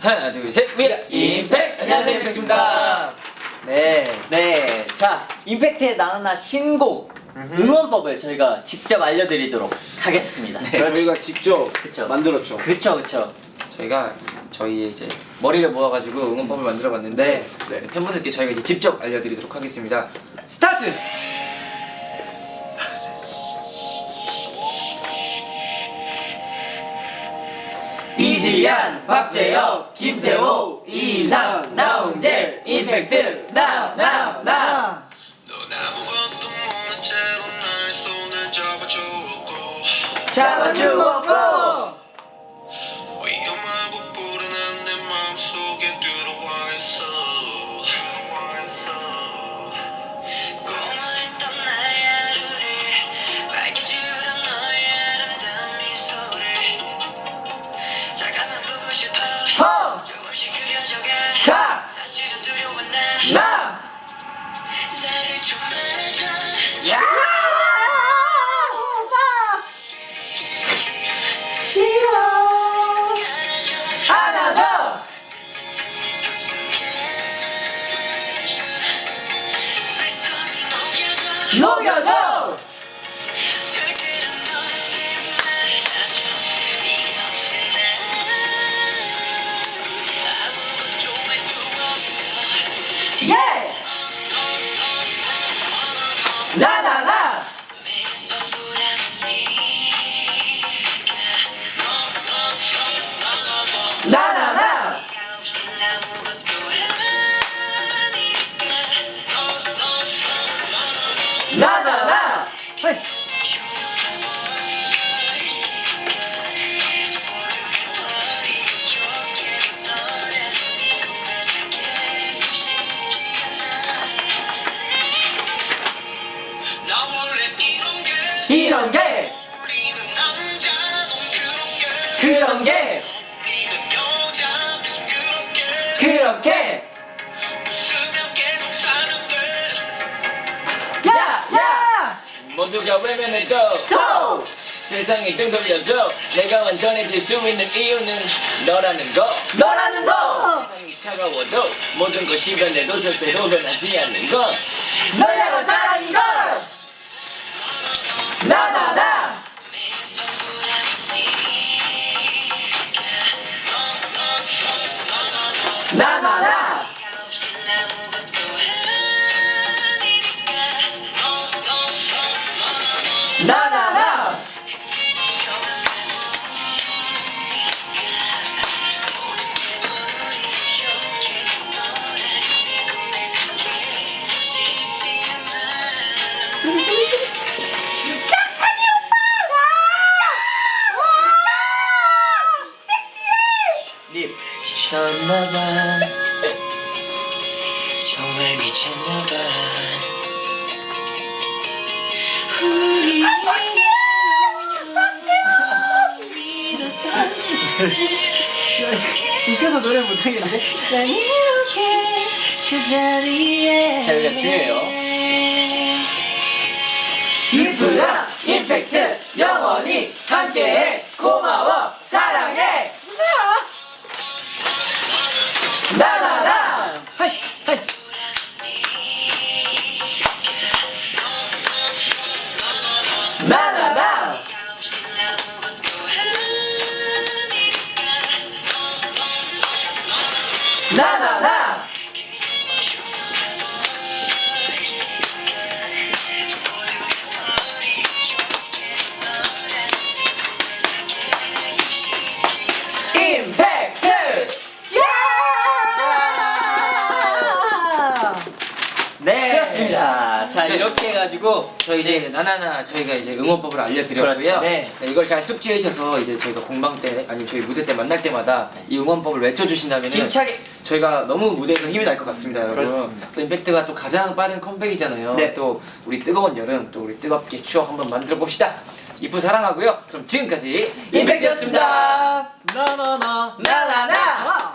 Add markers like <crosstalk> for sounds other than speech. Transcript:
하나 둘셋 위아 임팩트 안녕하세요 임팩트입니다 네. 네, 자 임팩트의 나나나 신곡 응원법을 저희가 직접 알려드리도록 하겠습니다. 네. 저희가 직접 그쵸. 만들었죠. 그쵸 그쵸. 저희가 저희의 이제 머리를 모아가지고 응원법을 만들어봤는데 네. 팬분들께 저희가 이제 직접 알려드리도록 하겠습니다 스타트! 이지ያን, 박재혁, 김태호, 이상, 나홍재, 임팩트, 나, 나, 나. 잡아주었고 Move go toes! 이런 게 그런 게 그렇게 웃으며 계속 살면 돼 야! 야! 모두가 외면해도 고! 세상이 등 돌려줘 내가 완전해질 수 있는 이유는 너라는 거 너라는 거! 세상이 차가워도 모든 것이 변해도 절대로 변하지 않는 건 널 향한 사랑인 걸! 7 정말 미쳤나봐. 우리 <laughs> 웃겨서 노래 못하겠는데? 난 이렇게 제자리에 자, 여기가 중요해요. 이프야 임팩트. 영원히 함께해. 고마워 나나나 나나나 임팩트 네. 그렇습니다. 자 네. 이렇게 해가지고 저희 이제 나나나 저희가 이제 응원법을 알려드렸고요. 그렇죠. 네. 이걸 잘 숙지해주셔서 이제 저희가 공방 때 아니면 저희 무대 때 만날 때마다 이 응원법을 외쳐주신다면 힘차게 저희가 너무 무대에서 힘이 날 것 같습니다, 여러분. 그렇습니다. 또 임팩트가 또 가장 빠른 컴백이잖아요. 네. 또 우리 뜨거운 여름 또 우리 뜨겁게 추억 한번 만들어 봅시다. 이프 사랑하고요. 그럼 지금까지 임팩트였습니다. 나나나 나나나.